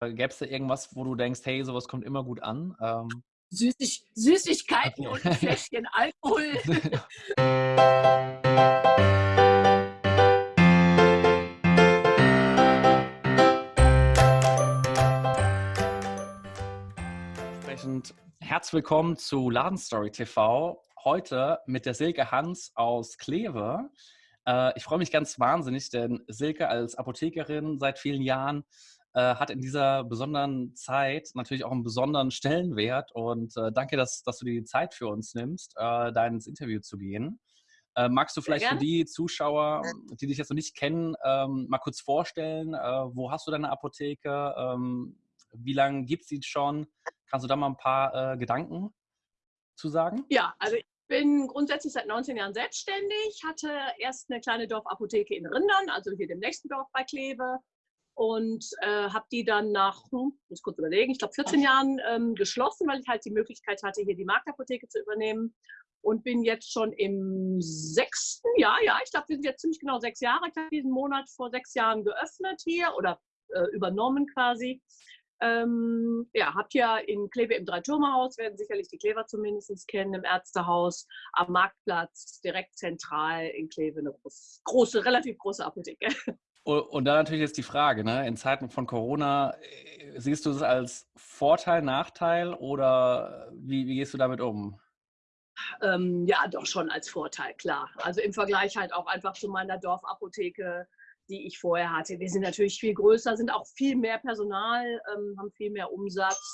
Äh, Gäbe es da irgendwas, wo du denkst, hey, sowas kommt immer gut an? Ähm, Süßig, Süßigkeiten okay. und ein Fläschchen Alkohol. Entsprechend herzlich willkommen zu Ladenstory TV. Heute mit der Silke Hans aus Kleve. Äh, ich freue mich ganz wahnsinnig, denn Silke als Apothekerin seit vielen Jahren äh, hat in dieser besonderen Zeit natürlich auch einen besonderen Stellenwert. Und äh, danke, dass, dass du dir die Zeit für uns nimmst, äh, da ins Interview zu gehen. Äh, magst du vielleicht für die Zuschauer, die dich jetzt noch nicht kennen, ähm, mal kurz vorstellen, äh, wo hast du deine Apotheke? Ähm, wie lange gibt es die schon? Kannst du da mal ein paar äh, Gedanken zu sagen? Ja, also ich bin grundsätzlich seit 19 Jahren selbstständig, hatte erst eine kleine Dorfapotheke in Rindern, also hier dem nächsten Dorf bei Kleve, und äh, habe die dann nach, hm, muss kurz überlegen, ich glaube 14 Jahren ähm, geschlossen, weil ich halt die Möglichkeit hatte, hier die Marktapotheke zu übernehmen und bin jetzt schon im sechsten Jahr, ja, ich glaube, wir sind jetzt ziemlich genau sechs Jahre, ich habe diesen Monat vor sechs Jahren geöffnet hier oder äh, übernommen quasi. Ähm, ja, habt ja in Kleve im Dreiturmerhaus, werden sicherlich die Klever zumindest kennen, im Ärztehaus, am Marktplatz, direkt zentral in Kleve, eine große relativ große Apotheke. Und dann natürlich jetzt die Frage, ne? in Zeiten von Corona, äh, siehst du es als Vorteil, Nachteil oder wie, wie gehst du damit um? Ähm, ja, doch schon als Vorteil, klar. Also im Vergleich halt auch einfach zu meiner Dorfapotheke, die ich vorher hatte. Wir sind natürlich viel größer, sind auch viel mehr Personal, ähm, haben viel mehr Umsatz.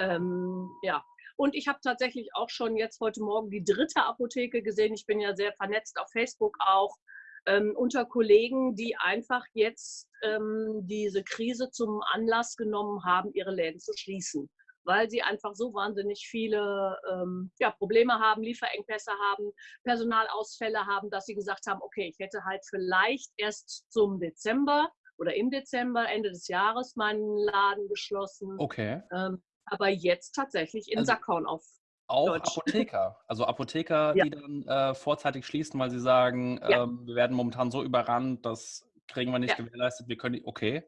Ähm, ja, und ich habe tatsächlich auch schon jetzt heute Morgen die dritte Apotheke gesehen. Ich bin ja sehr vernetzt auf Facebook auch ähm, unter Kollegen, die einfach jetzt ähm, diese Krise zum Anlass genommen haben, ihre Läden zu schließen, weil sie einfach so wahnsinnig viele ähm, ja, Probleme haben, Lieferengpässe haben, Personalausfälle haben, dass sie gesagt haben, okay, ich hätte halt vielleicht erst zum Dezember oder im Dezember, Ende des Jahres, meinen Laden geschlossen. Okay. Ähm, aber jetzt tatsächlich in also, Sackhorn auf auch Deutsch. Apotheker. Also Apotheker, ja. die dann äh, vorzeitig schließen, weil sie sagen, ja. ähm, wir werden momentan so überrannt, das kriegen wir nicht ja. gewährleistet, wir können, okay.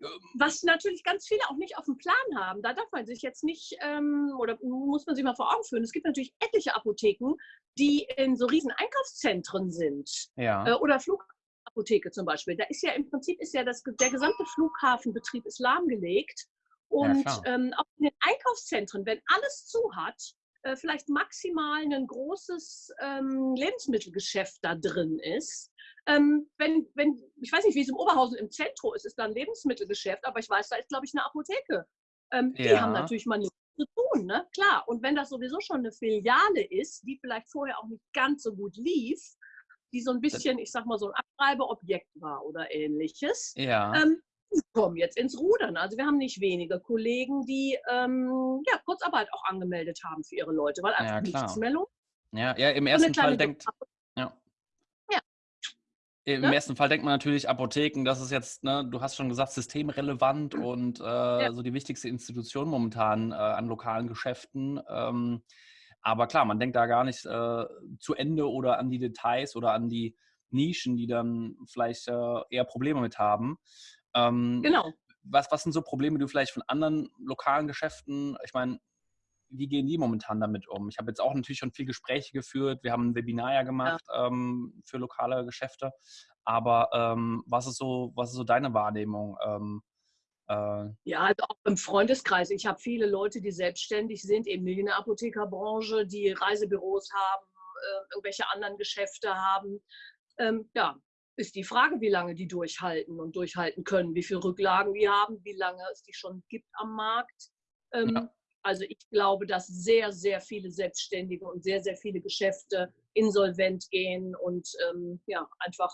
Ähm, Was natürlich ganz viele auch nicht auf dem Plan haben. Da darf man sich jetzt nicht, ähm, oder muss man sich mal vor Augen führen. Es gibt natürlich etliche Apotheken, die in so riesen Einkaufszentren sind. Ja. Äh, oder Flugapotheke zum Beispiel. Da ist ja im Prinzip ist ja das, der gesamte Flughafenbetrieb ist lahmgelegt. Und ja, ähm, auch in den Einkaufszentren, wenn alles zu hat, äh, vielleicht maximal ein großes ähm, Lebensmittelgeschäft da drin ist. Ähm, wenn, wenn, ich weiß nicht, wie es im Oberhausen im Zentrum ist, ist da ein Lebensmittelgeschäft, aber ich weiß, da ist, glaube ich, eine Apotheke. Ähm, ja. Die haben natürlich mal nichts zu tun, ne? Klar. Und wenn das sowieso schon eine Filiale ist, die vielleicht vorher auch nicht ganz so gut lief, die so ein bisschen, ich sag mal, so ein Abschreibeobjekt war oder ähnliches, ja. ähm, kommen jetzt ins Rudern. Also wir haben nicht wenige Kollegen, die ähm, ja, Kurzarbeit auch angemeldet haben für ihre Leute, weil einfach ja, nichts mehr lohnt. Ja, ja, im ersten Fall denkt. Ja. ja. Im ne? ersten Fall denkt man natürlich Apotheken, das ist jetzt, ne, du hast schon gesagt, systemrelevant mhm. und äh, ja. so die wichtigste Institution momentan äh, an lokalen Geschäften. Ähm, aber klar, man denkt da gar nicht äh, zu Ende oder an die Details oder an die Nischen, die dann vielleicht äh, eher Probleme mit haben. Ähm, genau. Was, was sind so Probleme, die du vielleicht von anderen lokalen Geschäften, ich meine, wie gehen die momentan damit um? Ich habe jetzt auch natürlich schon viel Gespräche geführt. Wir haben ein Webinar ja gemacht ja. Ähm, für lokale Geschäfte. Aber ähm, was, ist so, was ist so deine Wahrnehmung? Ähm, äh ja, also auch im Freundeskreis. Ich habe viele Leute, die selbstständig sind, eben in der Apothekerbranche, die Reisebüros haben, äh, irgendwelche anderen Geschäfte haben. Ähm, ja, ist die Frage, wie lange die durchhalten und durchhalten können, wie viele Rücklagen die haben, wie lange es die schon gibt am Markt. Ähm, ja. Also ich glaube, dass sehr, sehr viele Selbstständige und sehr, sehr viele Geschäfte insolvent gehen und ähm, ja, einfach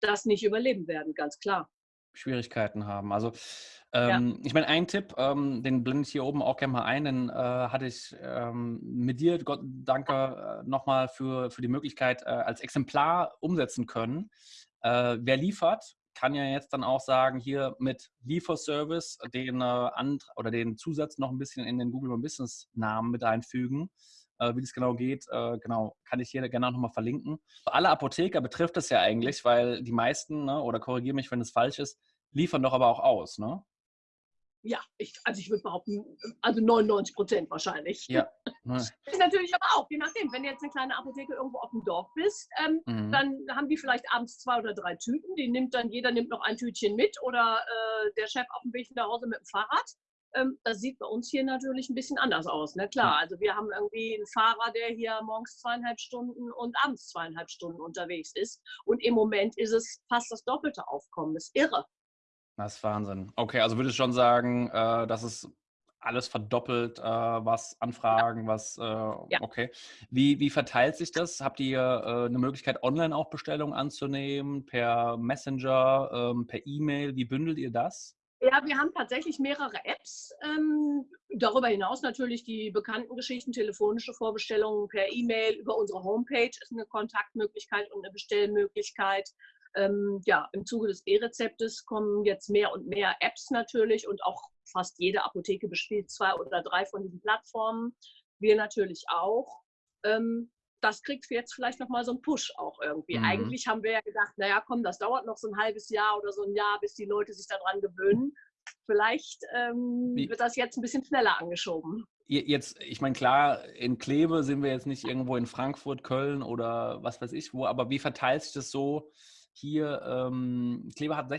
das nicht überleben werden, ganz klar. Schwierigkeiten haben. Also ähm, ja. ich meine, ein Tipp, ähm, den blende ich hier oben auch gerne mal ein, den äh, hatte ich ähm, mit dir, Gott danke äh, nochmal für, für die Möglichkeit, äh, als Exemplar umsetzen können. Äh, wer liefert, kann ja jetzt dann auch sagen, hier mit Lieferservice den, äh, oder den Zusatz noch ein bisschen in den Google My Business Namen mit einfügen. Äh, wie das genau geht, äh, genau, kann ich hier gerne nochmal verlinken. Alle Apotheker betrifft es ja eigentlich, weil die meisten, ne, oder korrigiere mich, wenn es falsch ist, liefern doch aber auch aus, ne? Ja, ich, also ich würde behaupten, also 99 Prozent wahrscheinlich. Ja. Ist natürlich aber auch, je nachdem, wenn du jetzt eine kleine Apotheke irgendwo auf dem Dorf bist, ähm, mhm. dann haben die vielleicht abends zwei oder drei Tüten. Die nimmt dann, jeder nimmt noch ein Tütchen mit oder äh, der Chef auf dem Weg nach Hause mit dem Fahrrad. Ähm, das sieht bei uns hier natürlich ein bisschen anders aus. Ne? Klar, also wir haben irgendwie einen Fahrer, der hier morgens zweieinhalb Stunden und abends zweieinhalb Stunden unterwegs ist. Und im Moment ist es fast das doppelte Aufkommen. Das ist irre. Das ist Wahnsinn. Okay, also würdest du schon sagen, äh, dass es alles verdoppelt, äh, was Anfragen, was, äh, ja. okay. Wie, wie verteilt sich das? Habt ihr äh, eine Möglichkeit, online auch Bestellungen anzunehmen, per Messenger, ähm, per E-Mail? Wie bündelt ihr das? Ja, wir haben tatsächlich mehrere Apps. Ähm, darüber hinaus natürlich die bekannten Geschichten, telefonische Vorbestellungen per E-Mail, über unsere Homepage ist eine Kontaktmöglichkeit und eine Bestellmöglichkeit. Ähm, ja, im Zuge des E-Rezeptes kommen jetzt mehr und mehr Apps natürlich und auch fast jede Apotheke bespielt zwei oder drei von diesen Plattformen. Wir natürlich auch. Ähm, das kriegt jetzt vielleicht nochmal so einen Push auch irgendwie. Mhm. Eigentlich haben wir ja gedacht, naja, komm, das dauert noch so ein halbes Jahr oder so ein Jahr, bis die Leute sich daran gewöhnen. Vielleicht ähm, wird das jetzt ein bisschen schneller angeschoben. Jetzt, ich meine, klar, in Kleve sind wir jetzt nicht irgendwo in Frankfurt, Köln oder was weiß ich wo, aber wie verteilt sich das so hier, ähm, Kleve hat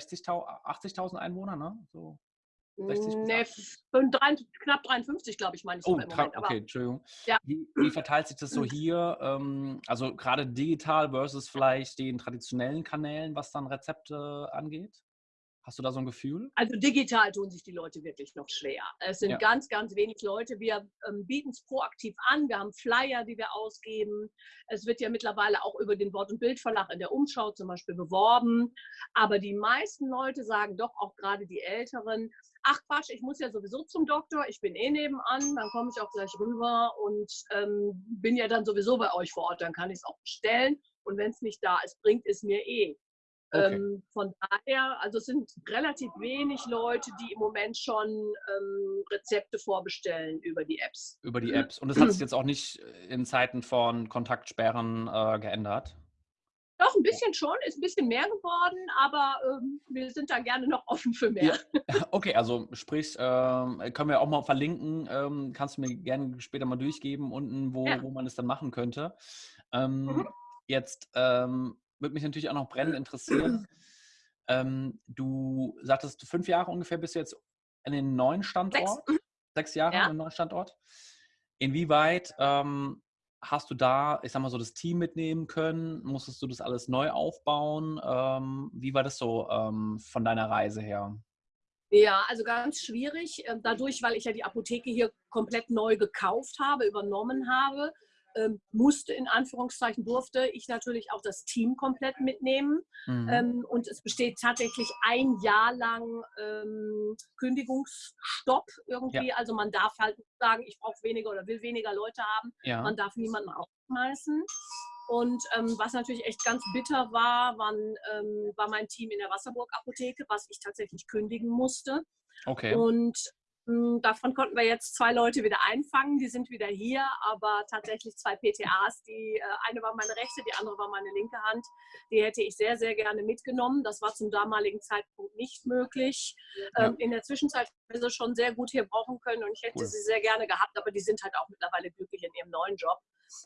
80.000 Einwohner, ne? So 60 nee, knapp 53, glaube ich, meine ich. Oh, Moment, okay, Entschuldigung. Ja. Wie, wie, verteilt sich das so hier? Ähm, also gerade digital versus vielleicht den traditionellen Kanälen, was dann Rezepte angeht? Hast du da so ein Gefühl? Also digital tun sich die Leute wirklich noch schwer. Es sind ja. ganz, ganz wenig Leute. Wir ähm, bieten es proaktiv an. Wir haben Flyer, die wir ausgeben. Es wird ja mittlerweile auch über den Wort- und Bildverlag in der Umschau zum Beispiel beworben. Aber die meisten Leute sagen doch auch gerade die Älteren, ach Quatsch, ich muss ja sowieso zum Doktor, ich bin eh nebenan, dann komme ich auch gleich rüber und ähm, bin ja dann sowieso bei euch vor Ort, dann kann ich es auch bestellen. Und wenn es nicht da ist, bringt es mir eh. Okay. Ähm, von daher, also es sind relativ wenig Leute, die im Moment schon ähm, Rezepte vorbestellen über die Apps. Über die Apps. Und das hat sich jetzt auch nicht in Zeiten von Kontaktsperren äh, geändert? Doch, ein bisschen schon, ist ein bisschen mehr geworden, aber ähm, wir sind da gerne noch offen für mehr. Ja. Okay, also sprich, ähm, können wir auch mal verlinken, ähm, kannst du mir gerne später mal durchgeben, unten, wo, ja. wo man es dann machen könnte. Ähm, mhm. Jetzt ähm, würde mich natürlich auch noch brennend interessieren. Ähm, du sagtest, fünf Jahre ungefähr bist du jetzt in den neuen Standort. Sechs, Sechs Jahre ja. im neuen Standort. Inwieweit ähm, hast du da, ich sag mal so, das Team mitnehmen können? Musstest du das alles neu aufbauen? Ähm, wie war das so ähm, von deiner Reise her? Ja, also ganz schwierig. Ähm, dadurch, weil ich ja die Apotheke hier komplett neu gekauft habe, übernommen habe, ähm, musste, in Anführungszeichen durfte ich natürlich auch das Team komplett mitnehmen. Mhm. Ähm, und es besteht tatsächlich ein Jahr lang ähm, Kündigungsstopp irgendwie. Ja. Also man darf halt sagen, ich brauche weniger oder will weniger Leute haben. Ja. Man darf niemanden aufschmeißen. Und ähm, was natürlich echt ganz bitter war, waren, ähm, war mein Team in der Wasserburg-Apotheke, was ich tatsächlich kündigen musste. Okay. Und davon konnten wir jetzt zwei Leute wieder einfangen, die sind wieder hier, aber tatsächlich zwei PTAs, die äh, eine war meine rechte, die andere war meine linke Hand, die hätte ich sehr, sehr gerne mitgenommen. Das war zum damaligen Zeitpunkt nicht möglich. Ja. Ähm, in der Zwischenzeit haben wir sie schon sehr gut hier brauchen können und ich hätte cool. sie sehr gerne gehabt, aber die sind halt auch mittlerweile glücklich in ihrem neuen Job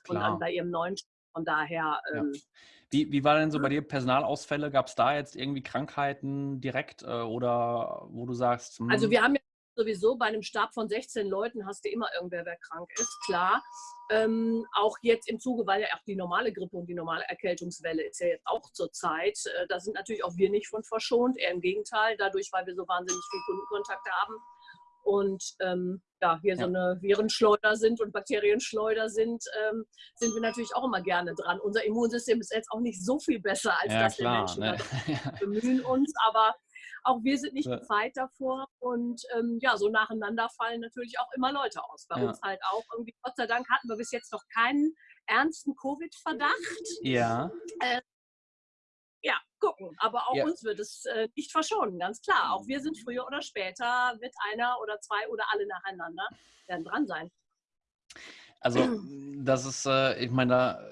Klar. und dann bei ihrem neuen Job. Von daher. Ähm, ja. wie, wie war denn so bei dir Personalausfälle? Gab es da jetzt irgendwie Krankheiten direkt äh, oder wo du sagst? Hm. Also wir haben ja sowieso bei einem Stab von 16 Leuten hast du immer irgendwer, wer krank ist, klar. Ähm, auch jetzt im Zuge, weil ja auch die normale Grippe und die normale Erkältungswelle ist ja jetzt auch zur Zeit. Äh, da sind natürlich auch wir nicht von verschont, eher im Gegenteil, dadurch, weil wir so wahnsinnig viel Kundenkontakt haben und ähm, ja, hier ja. so eine Virenschleuder sind und Bakterienschleuder sind, ähm, sind wir natürlich auch immer gerne dran. Unser Immunsystem ist jetzt auch nicht so viel besser als ja, das klar, der Menschen. Ne? Wir bemühen uns, aber auch wir sind nicht ja. gefeit davor und ähm, ja, so nacheinander fallen natürlich auch immer Leute aus. Bei ja. uns halt auch irgendwie, Gott sei Dank hatten wir bis jetzt noch keinen ernsten Covid-Verdacht. Ja. Äh, ja, gucken. Aber auch ja. uns wird es äh, nicht verschonen, ganz klar. Auch wir sind früher oder später, wird einer oder zwei oder alle nacheinander werden dran sein. Also, das ist, äh, ich meine, da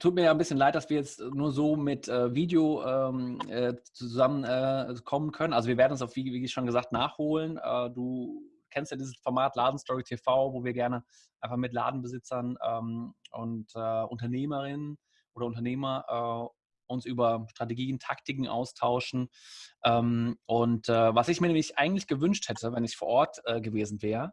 tut mir ja ein bisschen leid, dass wir jetzt nur so mit äh, Video ähm, äh, zusammenkommen äh, können. Also wir werden es auf, wie, wie schon gesagt, nachholen. Äh, du kennst ja dieses Format Ladenstory TV, wo wir gerne einfach mit Ladenbesitzern ähm, und äh, Unternehmerinnen oder Unternehmer äh, uns über Strategien, Taktiken austauschen. Ähm, und was ich mir nämlich eigentlich gewünscht hätte, wenn ich vor Ort gewesen wäre,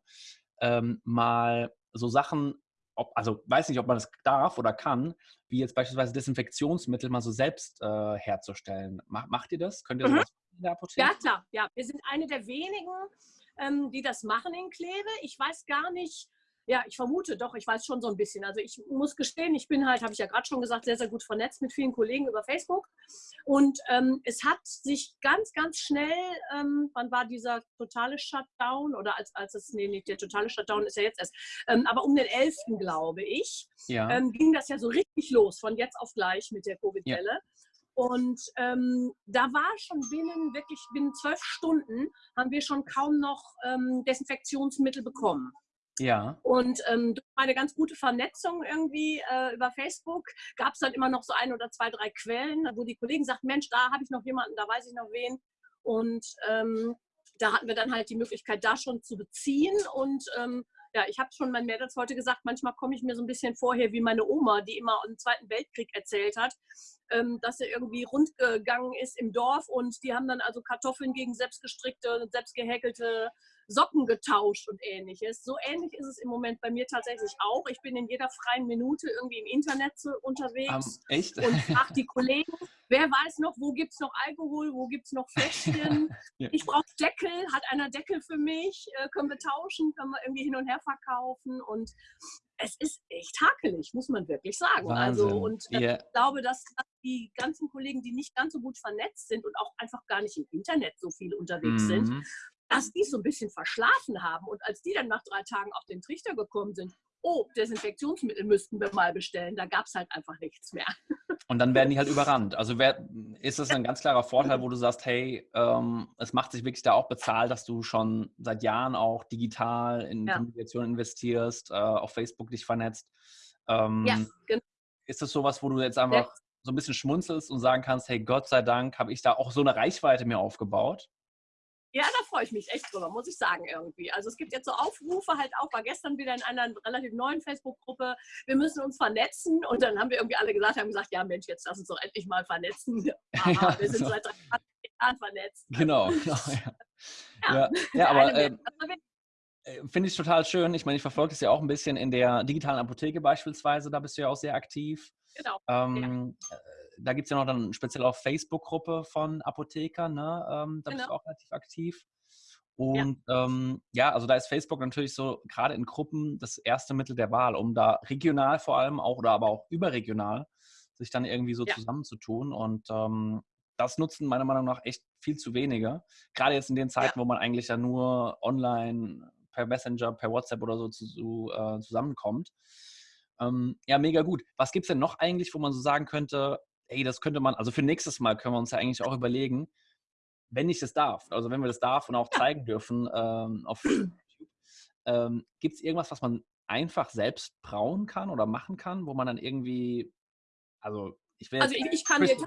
ähm, mal so Sachen, ob, also weiß nicht, ob man das darf oder kann, wie jetzt beispielsweise Desinfektionsmittel mal so selbst äh, herzustellen. Mach, macht ihr das? Könnt ihr Mhm. sowas in der Apotheke? Ja, klar. Ja, wir sind eine der wenigen, ähm, die das machen in Kleve. Ich weiß gar nicht, ja, ich vermute doch, ich weiß schon so ein bisschen. Also ich muss gestehen, ich bin halt, habe ich ja gerade schon gesagt, sehr, sehr gut vernetzt mit vielen Kollegen über Facebook. Und ähm, es hat sich ganz, ganz schnell, ähm, wann war dieser totale Shutdown? Oder als, als es, nee, nicht der totale Shutdown ist ja jetzt erst, ähm, aber um den 11. glaube ich, Ja. ähm, ging das ja so richtig los, von jetzt auf gleich mit der Covid-Welle. Und ähm, da war schon binnen, wirklich binnen zwölf Stunden, haben wir schon kaum noch ähm, Desinfektionsmittel bekommen. Ja. Und ähm, durch meine ganz gute Vernetzung irgendwie äh, über Facebook gab es dann immer noch so ein oder zwei, drei Quellen, wo die Kollegen sagten, Mensch, da habe ich noch jemanden, da weiß ich noch wen. Und ähm, da hatten wir dann halt die Möglichkeit, da schon zu beziehen. Und ähm, ja, ich habe schon meinen Mädels heute gesagt, manchmal komme ich mir so ein bisschen vorher wie meine Oma, die immer im Zweiten Weltkrieg erzählt hat, ähm, dass sie irgendwie rundgegangen ist im Dorf und die haben dann also Kartoffeln gegen selbstgestrickte selbstgehäkelte Socken getauscht und ähnliches. So ähnlich ist es im Moment bei mir tatsächlich auch. Ich bin in jeder freien Minute irgendwie im Internet unterwegs echt? und frage die Kollegen, wer weiß noch, wo gibt es noch Alkohol, wo gibt es noch Fläschchen. Ja. Ich brauche Deckel, hat einer Deckel für mich, äh, können wir tauschen, können wir irgendwie hin und her verkaufen und es ist echt hakelig, muss man wirklich sagen. Also Wahnsinn. und äh, Ihr, ich glaube, dass, die ganzen Kollegen, die nicht ganz so gut vernetzt sind und auch einfach gar nicht im Internet so viel unterwegs sind, Mhm. Dass die so ein bisschen verschlafen haben. Und als die dann nach drei Tagen auf den Trichter gekommen sind, oh, Desinfektionsmittel müssten wir mal bestellen, da gab es halt einfach nichts mehr. Und dann werden die halt überrannt. Also wer, ist das ein ganz klarer Vorteil, wo du sagst, hey, ähm, es macht sich wirklich da auch bezahlt, dass du schon seit Jahren auch digital in Ja. Kommunikation investierst, äh, auf Facebook dich vernetzt. Ähm, Ja, genau. Ist das sowas, wo du jetzt einfach so ein bisschen schmunzelst und sagen kannst, hey, Gott sei Dank habe ich da auch so eine Reichweite mir aufgebaut? Ja, da freue ich mich echt drüber, muss ich sagen irgendwie. Also es gibt jetzt so Aufrufe halt auch, war gestern wieder in einer relativ neuen Facebook-Gruppe, wir müssen uns vernetzen und dann haben wir irgendwie alle gesagt, haben gesagt, ja Mensch, jetzt lass uns doch endlich mal vernetzen. Aber Ja, wir sind so. seit drei Jahren vernetzt. Genau, genau. Ja, Ja. ja, aber ähm, Also Äh, Finde ich total schön. Ich meine, ich verfolge es ja auch ein bisschen in der digitalen Apotheke beispielsweise. Da bist du ja auch sehr aktiv. genau. Ähm, äh, Da gibt es ja noch dann speziell auch Facebook-Gruppe von Apothekern. Ne? Ähm, da bist du Genau. auch relativ aktiv. Und ja. Ähm, ja, also da ist Facebook natürlich so gerade in Gruppen das erste Mittel der Wahl, um da regional vor allem auch oder aber auch überregional sich dann irgendwie so Ja. zusammenzutun. Und ähm, das nutzen meiner Meinung nach echt viel zu wenige. Gerade jetzt in den Zeiten, wo man eigentlich ja nur online per Messenger, per WhatsApp oder so zu, äh, zusammenkommt. Ähm, ja, mega gut. Was gibt es denn noch eigentlich, wo man so sagen könnte, ey, das könnte man, also für nächstes Mal können wir uns ja eigentlich auch überlegen, wenn ich das darf, also wenn wir das darf und auch zeigen dürfen ähm, auf YouTube, ähm, gibt es irgendwas, was man einfach selbst brauen kann oder machen kann, wo man dann irgendwie, also ich will Also ich, ich kann dir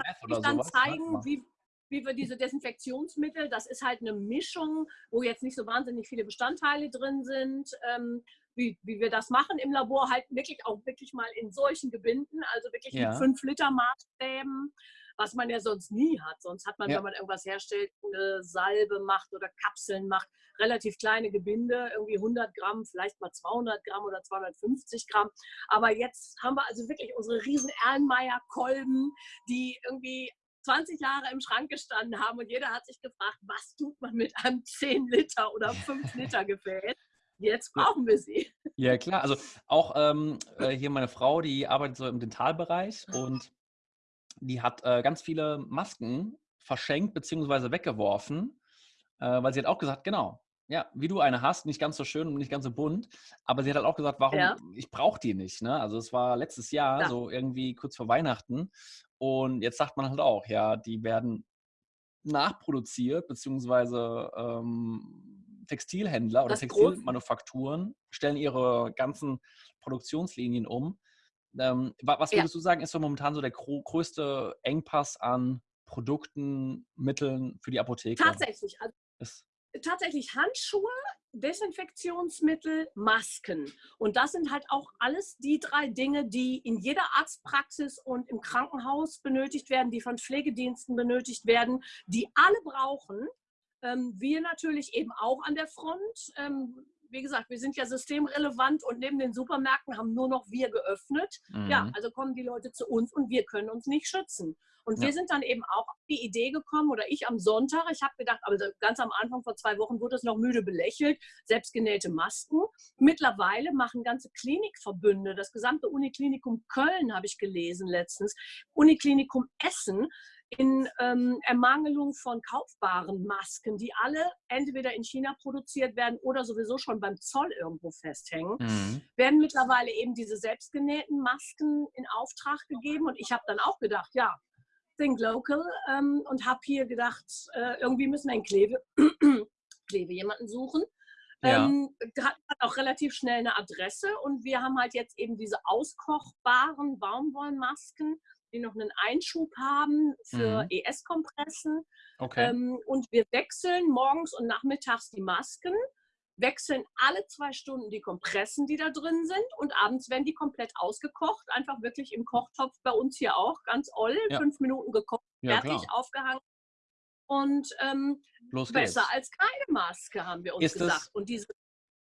dann ne? zeigen, wie, wie wir diese Desinfektionsmittel, das ist halt eine Mischung, wo jetzt nicht so wahnsinnig viele Bestandteile drin sind, ähm, wie, wie wir das machen im Labor, halt wirklich auch wirklich mal in solchen Gebinden, also wirklich Ja. mit 5 Liter Maßstäben, was man ja sonst nie hat. Sonst hat man, Ja. wenn man irgendwas herstellt, eine Salbe macht oder Kapseln macht, relativ kleine Gebinde, irgendwie 100 Gramm, vielleicht mal 200 Gramm oder 250 Gramm. Aber jetzt haben wir also wirklich unsere riesen Erlenmeyer-Kolben, die irgendwie 20 Jahre im Schrank gestanden haben und jeder hat sich gefragt, was tut man mit einem 10 Liter oder 5 Liter Gefäß? Jetzt brauchen wir sie. Ja, klar. Also auch ähm, äh, hier meine Frau, die arbeitet so im Dentalbereich und die hat äh, ganz viele Masken verschenkt bzw. weggeworfen, äh, weil sie hat auch gesagt, genau, ja, wie du eine hast, nicht ganz so schön und nicht ganz so bunt, aber sie hat halt auch gesagt, warum, Ja. ich brauche die nicht. Ne? Also es war letztes Jahr, Ja. so irgendwie kurz vor Weihnachten und jetzt sagt man halt auch, ja, die werden nachproduziert, beziehungsweise ähm, Textilhändler oder Das Textilmanufakturen stellen ihre ganzen Produktionslinien um. Ähm, was würdest ja. du sagen, ist so momentan so der größte Engpass an Produkten, Mitteln für die Apotheke? Tatsächlich. Also, tatsächlich Handschuhe, Desinfektionsmittel, Masken. Und das sind halt auch alles die drei Dinge, die in jeder Arztpraxis und im Krankenhaus benötigt werden, die von Pflegediensten benötigt werden, die alle brauchen. Ähm, wir natürlich eben auch an der Front. Ähm, wie gesagt, wir sind ja systemrelevant und neben den Supermärkten haben nur noch wir geöffnet. Mhm. Ja, also kommen die Leute zu uns und wir können uns nicht schützen. Und ja. wir sind dann eben auch auf die Idee gekommen, oder ich am Sonntag, ich habe gedacht, also ganz am Anfang vor zwei Wochen wurde es noch müde belächelt, selbstgenähte Masken. Mittlerweile machen ganze Klinikverbünde, das gesamte Uniklinikum Köln habe ich gelesen letztens, Uniklinikum Essen, in ähm, Ermangelung von kaufbaren Masken, die alle entweder in China produziert werden oder sowieso schon beim Zoll irgendwo festhängen, mhm. werden mittlerweile eben diese selbstgenähten Masken in Auftrag gegeben. Und ich habe dann auch gedacht, ja, think local ähm, und habe hier gedacht, äh, irgendwie müssen wir in Kleve, Kleve jemanden suchen. Ja. Ähm, hat auch relativ schnell eine Adresse und wir haben halt jetzt eben diese auskochbaren Baumwollmasken die noch einen Einschub haben für mhm. ES-Kompressen. Okay. Ähm, und wir wechseln morgens und nachmittags die Masken, wechseln alle zwei Stunden die Kompressen, die da drin sind und abends werden die komplett ausgekocht, einfach wirklich im Kochtopf bei uns hier auch, ganz oll, ja. fünf Minuten gekocht, ja, fertig, klar. aufgehangen. Und ähm, besser als keine Maske, haben wir uns Ist gesagt. Und diese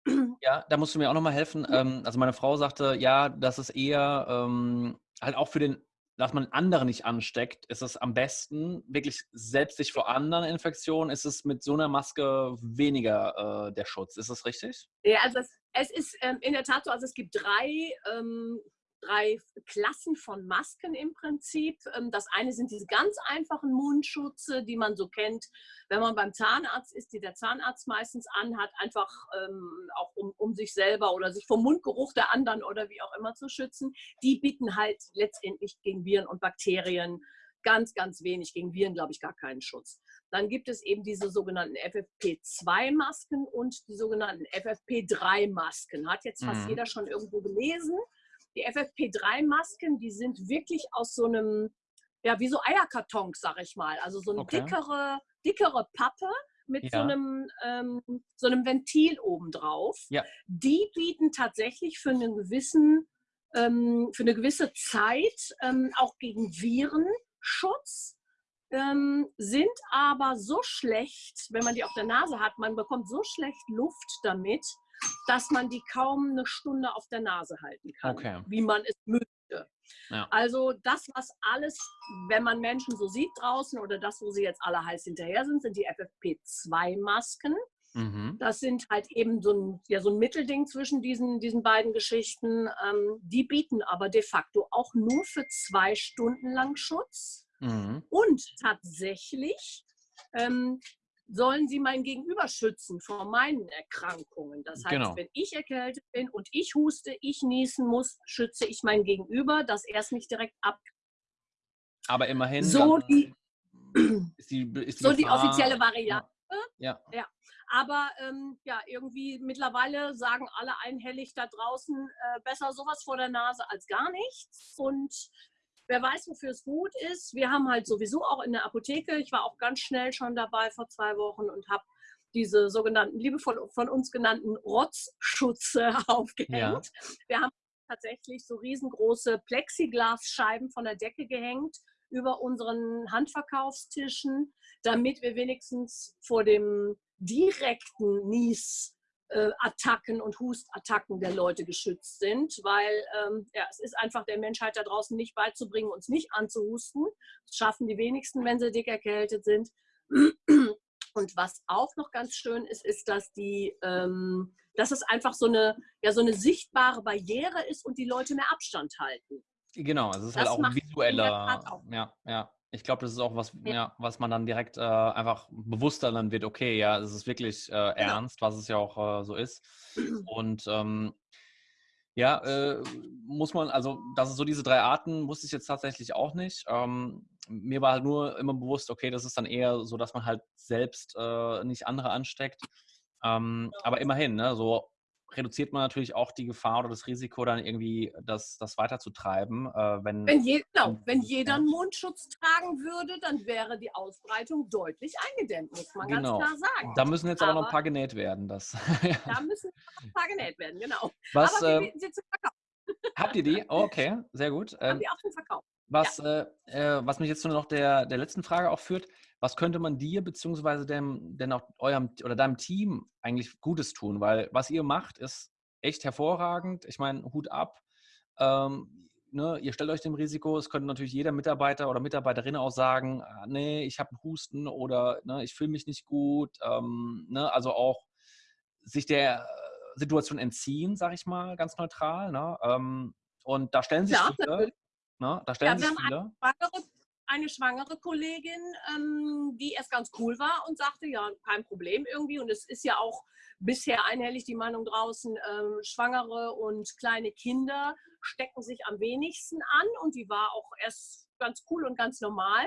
ja, da musst du mir auch nochmal helfen. Ähm, also meine Frau sagte, ja, das ist eher ähm, halt auch für den dass man andere nicht ansteckt, ist es am besten, wirklich selbst sich vor anderen Infektionen, ist es mit so einer Maske weniger äh, der Schutz. Ist das richtig? Ja, also es, es ist ähm, in der Tat so, also es gibt drei ähm, drei Klassen von Masken im Prinzip. Ähm, das eine sind diese ganz einfachen Mundschutze, die man so kennt, wenn man beim Zahnarzt ist, die der Zahnarzt meistens anhat, einfach ähm, auch um, um sich selber oder sich vom Mundgeruch der anderen oder wie auch immer zu schützen. Die bieten halt letztendlich gegen Viren und Bakterien ganz, ganz wenig, gegen Viren glaube ich gar keinen Schutz. Dann gibt es eben diese sogenannten FFP2-Masken und die sogenannten FFP3-Masken. Hat jetzt fast mhm. jeder schon irgendwo gelesen. Die FFP3-Masken, die sind wirklich aus so einem, ja, wie so Eierkartons, sag ich mal. Also so eine okay. dickere, dickere Pappe mit ja. so, einem, ähm, so einem Ventil obendrauf. Ja. Die bieten tatsächlich für einen gewissen, ähm, für eine gewisse Zeit ähm, auch gegen Viren Schutz. Ähm, sind aber so schlecht, wenn man die auf der Nase hat, man bekommt so schlecht Luft damit, dass man die kaum eine Stunde auf der Nase halten kann, okay. wie man es müsste. Ja. Also das, was alles, wenn man Menschen so sieht draußen oder das, wo sie jetzt alle heiß hinterher sind, sind die FFP2-Masken. Mhm. Das sind halt eben so ein, ja, so ein Mittelding zwischen diesen, diesen beiden Geschichten. Ähm, die bieten aber de facto auch nur für zwei Stunden lang Schutz. Mhm. Und tatsächlich ähm, sollen sie mein Gegenüber schützen vor meinen Erkrankungen. Das heißt, genau. wenn ich erkältet bin und ich huste, ich niesen muss, schütze ich mein Gegenüber, dass er es nicht direkt ab. Aber immerhin. So die, ist die, ist die, so die offizielle Variante. Ja. ja. Aber ähm, ja, irgendwie mittlerweile sagen alle einhellig da draußen, äh, besser sowas vor der Nase als gar nichts. Und wer weiß, wofür es gut ist. Wir haben halt sowieso auch in der Apotheke, ich war auch ganz schnell schon dabei vor zwei Wochen und habe diese sogenannten, liebevoll von uns genannten Rotzschutze aufgehängt. Ja. Wir haben tatsächlich so riesengroße Plexiglasscheiben von der Decke gehängt über unseren Handverkaufstischen, damit wir wenigstens vor dem direkten Nies äh, Attacken und Hustattacken der Leute geschützt sind, weil ähm, ja, es ist einfach der Menschheit da draußen nicht beizubringen, uns nicht anzuhusten. Das schaffen die wenigsten, wenn sie dick erkältet sind. Und was auch noch ganz schön ist, ist, dass die, ähm, dass es einfach so eine, ja, so eine sichtbare Barriere ist und die Leute mehr Abstand halten. Genau, also es ist halt das halt auch visueller. Ja, ja ich glaube, das ist auch was, ja. ja was man dann direkt äh, einfach bewusster dann wird, okay, ja, es ist wirklich äh, genau. ernst, was es ja auch äh, so ist. Und ähm, ja, äh, muss man, also, dass es so diese drei Arten, wusste ich jetzt tatsächlich auch nicht. Ähm, mir war halt nur immer bewusst, okay, das ist dann eher so, dass man halt selbst äh, nicht andere ansteckt. Ähm, aber immerhin, ne, so reduziert man natürlich auch die Gefahr oder das Risiko, dann irgendwie das, das weiterzutreiben. Äh, wenn, wenn, je, genau, wenn jeder einen Mundschutz tragen würde, dann wäre die Ausbreitung deutlich eingedämmt, muss man genau. ganz klar sagen. Da müssen jetzt aber, aber noch ein paar genäht werden. Das, da müssen ein paar genäht werden, genau. Was, aber wir äh, sie zu verkaufen. Habt ihr die? Oh, okay, sehr gut. Haben ähm, die auch zum Verkauf. Was, ja. äh, äh was mich jetzt nur noch der, der letzten Frage auch führt, was könnte man dir beziehungsweise dem, denn auch eurem oder deinem Team eigentlich Gutes tun? Weil was ihr macht, ist echt hervorragend. Ich meine, Hut ab. Ähm, ne, ihr stellt euch dem Risiko. Es könnte natürlich jeder Mitarbeiter oder Mitarbeiterin auch sagen, ah, nee, ich habe einen Husten oder ne, ich fühle mich nicht gut. Ähm, ne, also auch sich der Situation entziehen, sage ich mal, ganz neutral. Ne? Ähm, und da stellen sich ja, viele, ne, da stellen ja, sich viele eine schwangere Kollegin, ähm, die erst ganz cool war und sagte, ja, kein Problem irgendwie. Und es ist ja auch bisher einhellig die Meinung draußen, ähm, Schwangere und kleine Kinder stecken sich am wenigsten an. Und die war auch erst ganz cool und ganz normal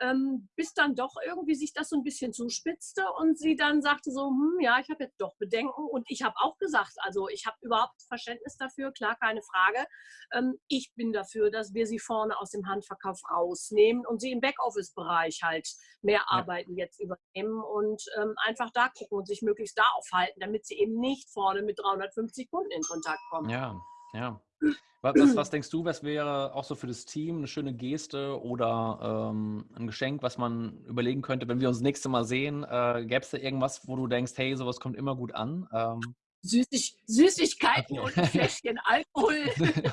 ähm, bis dann doch irgendwie sich das so ein bisschen zuspitzte und sie dann sagte so, hm, ja, ich habe jetzt doch Bedenken und ich habe auch gesagt, also ich habe überhaupt Verständnis dafür, klar, keine Frage. Ähm, ich bin dafür, dass wir sie vorne aus dem Handverkauf rausnehmen und sie im Backoffice-Bereich halt mehr ja. Arbeiten jetzt übernehmen und ähm, einfach da gucken und sich möglichst da aufhalten, damit sie eben nicht vorne mit 350 Kunden in Kontakt kommen. Ja, ja. Was, was, denkst du, was wäre auch so für das Team eine schöne Geste oder ähm, ein Geschenk, was man überlegen könnte, wenn wir uns das nächste Mal sehen? Äh, Gäbe es da irgendwas, wo du denkst, hey, sowas kommt immer gut an? Ähm, Süßig, Süßigkeiten und ein Fläschchen Alkohol.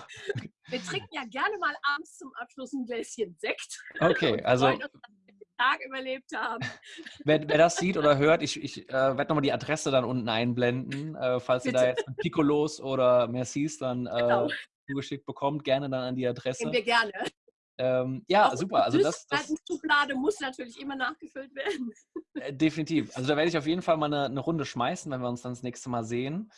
wir trinken ja gerne mal abends zum Abschluss ein Gläschen Sekt. Okay, also. Tag überlebt haben. Wer, wer, das sieht oder hört, ich, ich äh, werde nochmal die Adresse dann unten einblenden. Äh, falls Bitte. ihr da jetzt Piccolos oder Mercis dann äh, genau zugeschickt bekommt, gerne dann an die Adresse. Nehmen wir gerne. Ähm, ja, Auch super. Also das, das Schublade muss natürlich immer nachgefüllt werden. Äh, definitiv. Also da werde ich auf jeden Fall mal eine, eine, Runde schmeißen, wenn wir uns dann das nächste Mal sehen.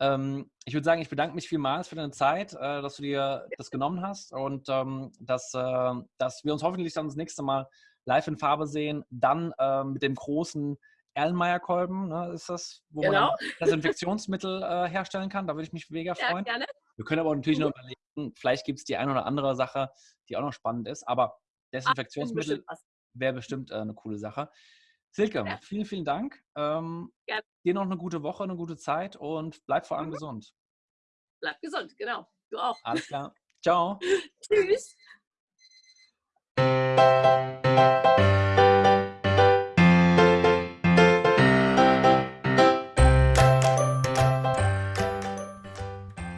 Ähm, ich würde sagen, ich bedanke mich vielmals für deine Zeit, äh, dass du dir das genommen hast und ähm, dass, äh, dass wir uns hoffentlich dann das nächste Mal live in Farbe sehen. Dann äh, mit dem großen Erlenmeyer-Kolben, ne, ist das, wo genau. man Desinfektionsmittel äh, herstellen kann. Da würde ich mich mega freuen. Ja, gerne. Wir können aber natürlich noch überlegen, vielleicht gibt es die eine oder andere Sache, die auch noch spannend ist, aber Desinfektionsmittel wäre bestimmt äh, eine coole Sache. Silke, ja. vielen, vielen Dank. Ähm, ja. Dir noch eine gute Woche, eine gute Zeit und bleib vor allem mhm. gesund. Bleib gesund, genau. Du auch. Alles klar. Ciao. Tschüss. Música